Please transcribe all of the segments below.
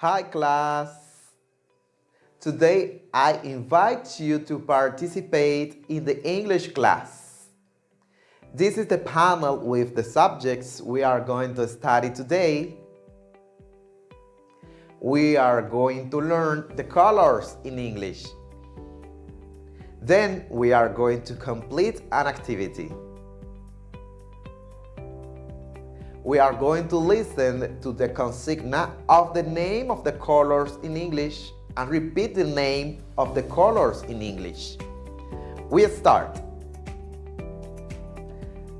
Hi class! Today I invite you to participate in the English class. This is the panel with the subjects we are going to study today. We are going to learn the colors in English. Then we are going to complete an activity. We are going to listen to the consigna of the name of the colors in English and repeat the name of the colors in English. We start.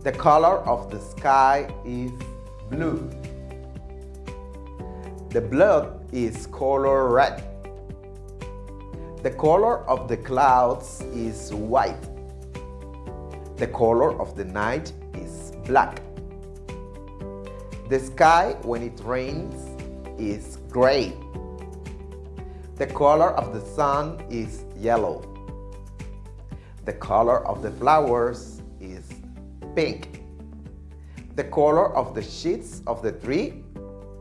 The color of the sky is blue. The blood is color red. The color of the clouds is white. The color of the night is black. The sky, when it rains, is gray. The color of the sun is yellow. The color of the flowers is pink. The color of the sheets of the tree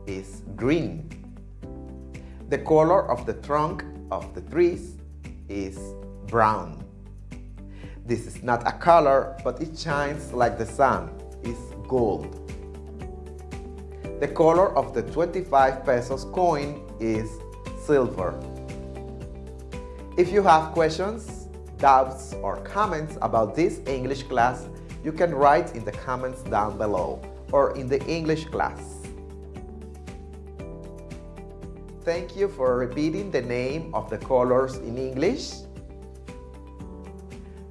is green. The color of the trunk of the trees is brown. This is not a color, but it shines like the sun. It's gold. The color of the 25 pesos coin is silver. If you have questions, doubts, or comments about this English class, you can write in the comments down below or in the English class. Thank you for repeating the name of the colors in English.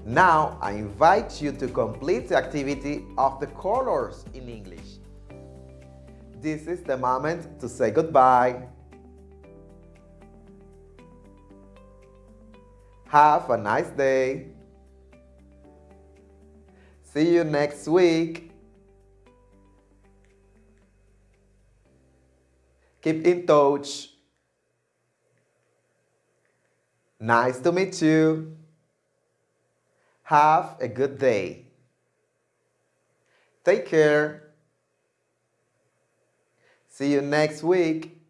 Now I invite you to complete the activity of the colors in English. This is the moment to say goodbye. Have a nice day. See you next week. Keep in touch. Nice to meet you. Have a good day. Take care. See you next week.